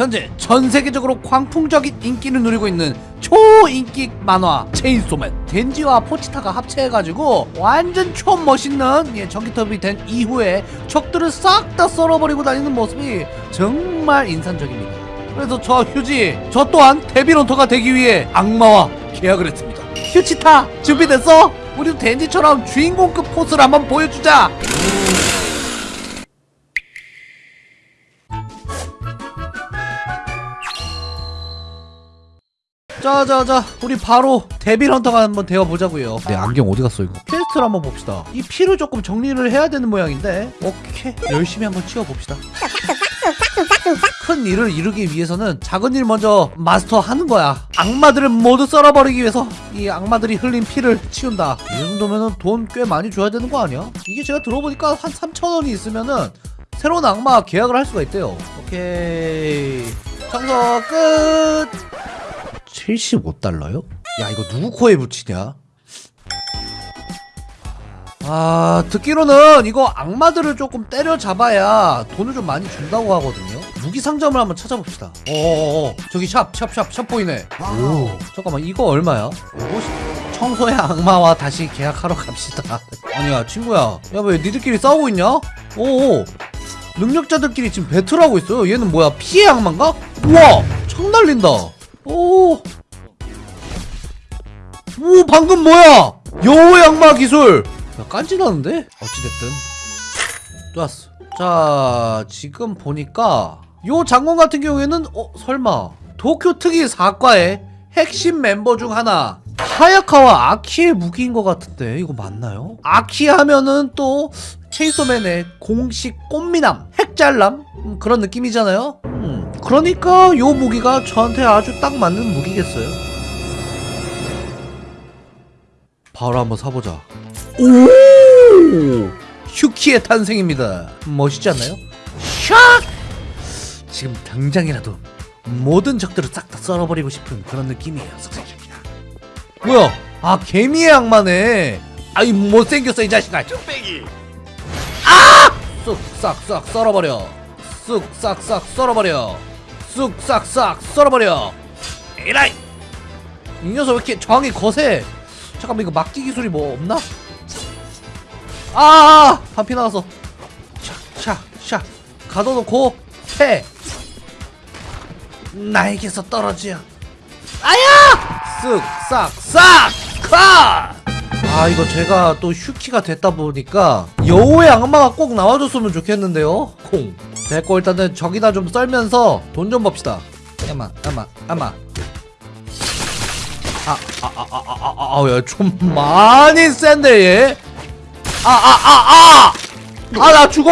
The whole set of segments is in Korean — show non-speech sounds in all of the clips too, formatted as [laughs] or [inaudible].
현재 전 세계적으로 광풍적인 인기를 누리고 있는 초인기 만화 체인소맨 덴지와 포치타가 합체해가지고 완전 초멋있는 예, 전기톱이 된 이후에 적들을 싹 다 썰어버리고 다니는 모습이 정말 인상적입니다. 그래서 저 휴지 저 또한 데빌런터가 되기 위해 악마와 계약을 했습니다. 휴치타 준비됐어? 우리도 덴지처럼 주인공급 포스를 한번 보여주자 자자자 우리 바로 devil hunter가 한번 되어보자고요. 내 안경 어디 갔어 이거? quest를 한번 봅시다. 이 피를 조금 정리를 해야 되는 모양인데. 오케이. 열심히 한번 치워봅시다. 큰 일을 이루기 위해서는 작은 일 먼저 마스터하는 거야. 악마들을 모두 썰어버리기 위해서 이 악마들이 흘린 피를 치운다. 이 정도면은 돈꽤 많이 줘야 되는 거 아니야? 이게 제가 들어보니까 한 3천원이 있으면은 새로운 악마 계약을 할 수가 있대요. 오케이. 청소 끝 75달러요? 야 이거 누구 코에 붙이냐? 아 듣기로는 이거 악마들을 조금 때려잡아야 돈을 좀 많이 준다고 하거든요. 무기 상점을 한번 찾아봅시다. 어어어 저기 샵 샵 샵 샵 보이네. 오. 잠깐만 이거 얼마야? 50... 청소의 악마와 다시 계약하러 갑시다. [laughs] 아니야 친구야. 야 왜 니들끼리 싸우고 있냐? 오오. 능력자들끼리 지금 배틀하고 있어요. 얘는 뭐야 피해 악마인가? 우와! 창 날린다 오. 오 방금 뭐야? 여우의 악마 기술. 야 깐지나는데? 어찌됐든 좋았어. 자 지금 보니까 요 장군 같은 경우에는 어 설마 도쿄 특이 사과의 핵심 멤버 중 하나 하야카와 아키의 무기인 것 같은데 이거 맞나요? 아키 하면은 또 체이소맨의 공식 꽃미남 핵잘남 음, 그런 느낌이잖아요 음, 그러니까 요 무기가 저한테 아주 딱 맞는 무기겠어요. 바로 한번 사보자. 오! 휴키의 탄생입니다. 멋있지 않나요? 샥! 지금 당장이라도 모든 적들을 싹 다 썰어버리고 싶은 그런 느낌이에요 뭐야? 아 개미의 악마네. 아이 못생겼어 이 자식아. 쭈빼기. 아! 쑥싹싹 썰어버려. 쑥싹싹 썰어버려 쑥싹싹 썰어버려. 에라이! 이 녀석 왜 이렇게 저항이 거세? 잠깐만 이거 막기 기술이 뭐 없나? 아 반피 나왔어. 샤샤샤. 가둬놓고 패. 나에게서 떨어져 아야! 쓱싹싹 컷! 아 이거 제가 또 휴키가 됐다 보니까 여우의 악마가 꼭 나와줬으면 좋겠는데요. 콩 됐고 일단은 저기다 좀 썰면서 돈좀 법시다 야마 야마 야마 아, 아아아아아아야좀 많이 센데 얘 아 아 아아아나 죽어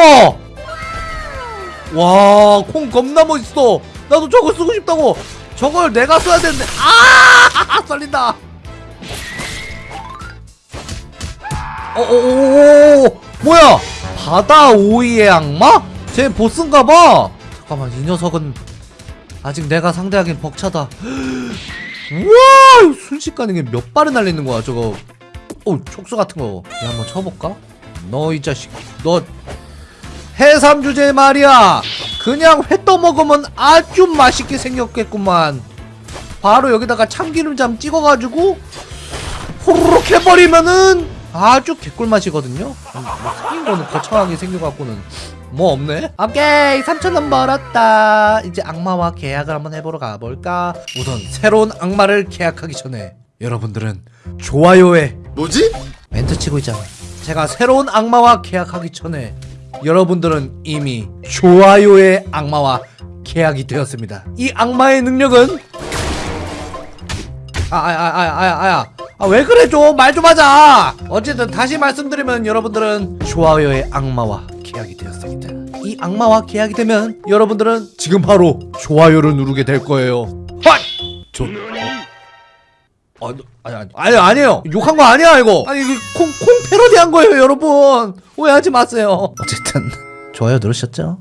와 콩 겁나 멋있어 나도 저거 쓰고 싶다고 저걸 내가 써야 되는데 아 썰린다 어어어어 뭐야 바다 오이의 악마? 쟤 보스인가봐! 잠깐만 이 녀석은 아직 내가 상대하기엔 벅차다. [gasps] 우와! 순식간에 몇 발을 날리는 거야 저거. 어 촉수 같은 거. 얘 한번 쳐볼까? 너 이 자식. 너 해삼 주제 말이야. 그냥 회 떠먹으면 아주 맛있게 생겼겠구만. 바로 여기다가 참기름잠 찍어가지고 호로록 해버리면은 아주 개꿀맛이거든요. 음, 뭐 생긴 거는 거창하게 생겨갖고는 뭐 없네? 오케이 3천원 벌었다. 이제 악마와 계약을 한번 해보러 가볼까? 우선 새로운 악마를 계약하기 전에. 여러분들은 좋아요에 뭐지? 멘트 치고 있잖아. 제가 새로운 악마와 계약하기 전에 여러분들은 이미 좋아요의 악마와 계약이 되었습니다. 이 악마의 능력은? 아아아아아야 아 왜 그래 좀 말 좀 하자 어쨌든 다시 말씀드리면 여러분들은 좋아요의 악마와 계약이 되었습니다 이 악마와 계약이 되면 여러분들은 지금 바로 좋아요를 누르게 될 거예요 헛! 저, 어, 아니, 아니, 아니, 아니에요. 욕한 거 아니야, 이거. 아니, 이거 콩, 콩 패러디 한 거예요, 여러분. 오해하지 마세요. 어쨌든, 좋아요 누르셨죠?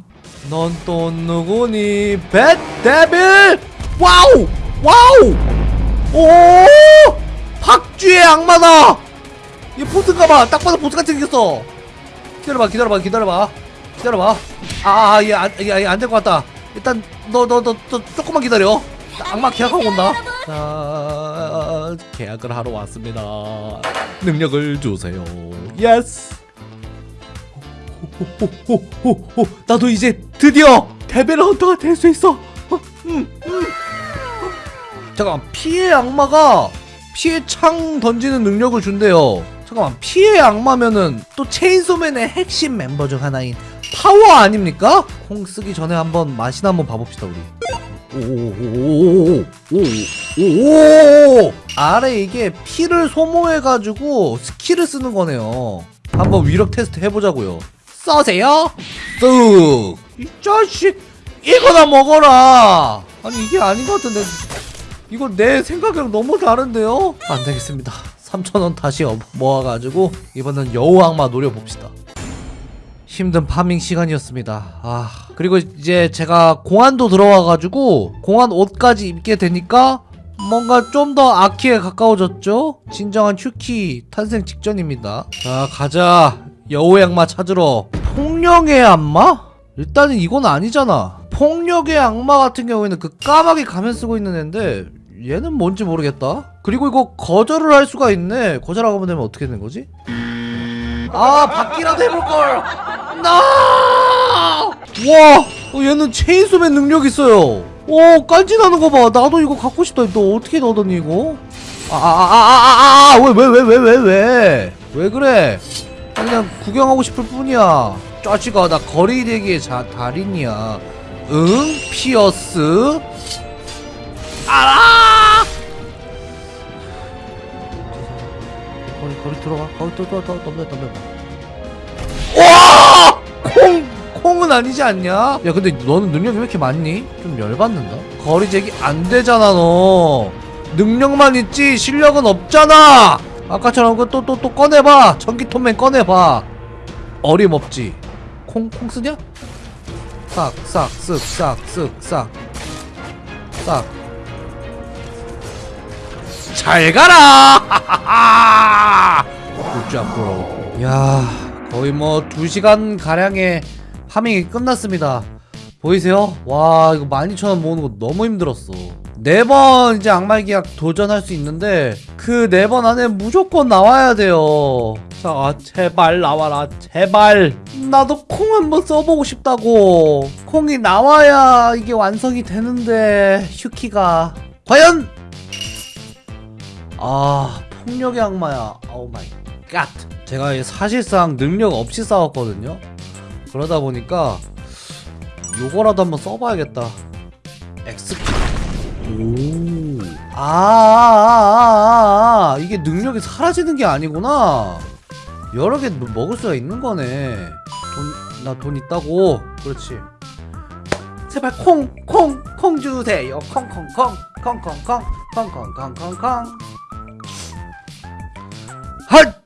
넌 또 누구니? Bat Devil! Wow! Wow! 오! 박쥐의 악마다! 얘 보스인가봐. 딱 봐도 보스 같이 생겼어. 기다려봐, 기다려봐, 기다려봐. 기다려봐. 아, 아, 얘 안, 얘, 얘안될 것 같다. 일단 너 너 너 너 조금만 기다려 나 악마 계약하고 온다 자 계약을 하러 왔습니다 능력을 주세요 yes 호호호호호 나도 이제 드디어 devil hunter가 될 수 있어 어, 음, 음. 잠깐 피의 악마가 피의 창 던지는 능력을 준대요 잠깐만 피의 악마면은 또 체인소맨의 핵심 멤버 중 하나인 파워 아닙니까? 콩 쓰기 전에 한번 맛이나 한번 봐봅시다 우리 오오오오오오오오오 아래 이게 피를 소모해가지고 skill을 쓰는 거네요 한번 위력 테스트 해보자고요 써세요 쓱! 이 자식 이거나 먹어라 아니 이게 아닌 것 같은데 이거 내 생각이랑 너무 다른데요? 안 되겠습니다 3,000원 다시 업- 모아가지고 이번엔 여우 악마 노려봅시다 힘든 파밍 시간이었습니다 아 그리고 이제 제가 공안도 들어와가지고 공안 옷까지 입게 되니까 뭔가 좀 더 아키에 가까워졌죠? 진정한 휴키 탄생 직전입니다 자 가자 여우 악마 찾으러 폭력의 악마? 일단은 이건 아니잖아. 폭력의 악마 같은 경우에는 그 까마귀 가면 쓰고 있는 애인데 얘는 뭔지 모르겠다. 그리고 이거 거절을 할 수가 있네. 거절하고 되면 어떻게 되는 거지? 아 바퀴라도 해볼걸. 나! 와! 어, 얘는 체인소맨 능력 있어요. 오 깐지나는 거봐. 나도 이거 갖고 싶다. 너 어떻게 얻었니 이거? 아아아아아아왜 왜왜왜왜 왜? 왜 그래? 그냥 구경하고 싶을 뿐이야 짜치가 나 거리 대기의 자 달인이야. 응? 피어스? 알아! 거리 거리 들어가. 거기 또또또 덤벼 덤벼 와! 콩! 콩은 아니지 않냐? 야 근데 너는 능력이 왜 이렇게 많니? 좀 열받는다. 거리 제기 안 되잖아 너. 능력만 있지 실력은 없잖아. 아까처럼 그 또 또 또 꺼내봐. 전기톱맨 꺼내봐. 어림없지 콩 콩 쓰냐? 싹 싹 쓱 싹 쓱 싹 싹. 잘 가라! [laughs] 굿잡 브로. 야, 거의 뭐 2시간 가량의 파밍이 끝났습니다. 보이세요? 와, 이거 12,000원 모으는 거 너무 힘들었어. 네 번 이제 악마의 기약 도전할 수 있는데 그 네 번 안에 무조건 나와야 돼요. 자, 제발 나와라. 제발. 나도 콩 한번 써보고 싶다고. 콩이 나와야 이게 완성이 되는데 휴키가 과연 아 폭력의 악마야 oh my god 제가 이 사실상 능력 없이 싸웠거든요 그러다 보니까 요거라도 한번 써봐야겠다 오아아아아 아, 아, 이게 능력이 사라지는 게 아니구나 여러 개 먹을 수가 있는 거네 돈 나 돈 있다고 그렇지 제발 콩 콩 콩 주세요 콩 콩 콩 콩 콩 콩 콩 콩 콩 콩콩 핫!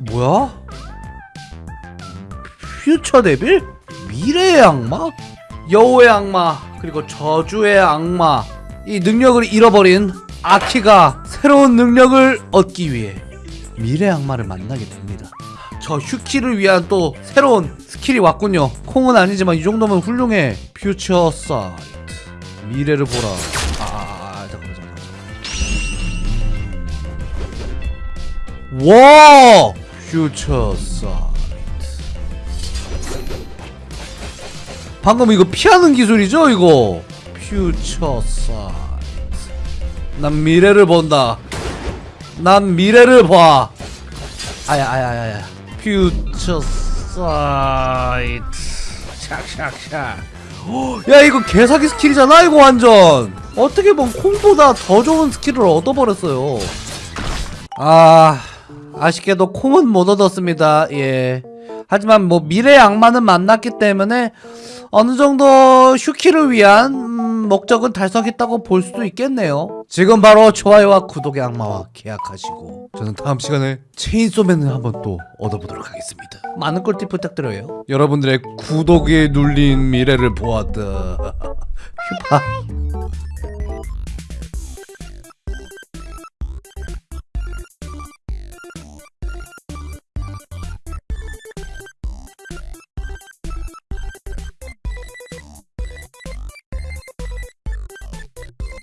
뭐야? 퓨처 데빌? 미래의 악마? 여우의 악마 그리고 저주의 악마 이 능력을 잃어버린 아키가 새로운 능력을 얻기 위해 미래 악마를 만나게 됩니다. 저 휴키를 위한 또 새로운 skill이 왔군요. 콩은 아니지만 이 정도면 훌륭해. future sight 미래를 보라. 아, 아, 아, 아 잠깐만 잠깐만 와 future sight 방금 이거 피하는 기술이죠 이거? future sight 난 미래를 본다. 난 미래를 봐. 아야 아야 아야 future sight 샥샥샥. 야 이거 개사기 skill이잖아 이거 완전. 어떻게 보면 콩보다 더 좋은 skill을 얻어버렸어요. 아 아쉽게도 콩은 못 얻었습니다. 예. 하지만 뭐 미래의 악마는 만났기 때문에 어느 정도 휴키를 위한 음, 목적은 달성했다고 볼 수도 있겠네요. 지금 바로 좋아요와 구독의 악마와 계약하시고 저는 다음 시간에 체인소맨을 한번 또 얻어보도록 하겠습니다. 많은 꿀팁 부탁드려요. 여러분들의 구독에 눌린 미래를 보았다. [laughs] 휴파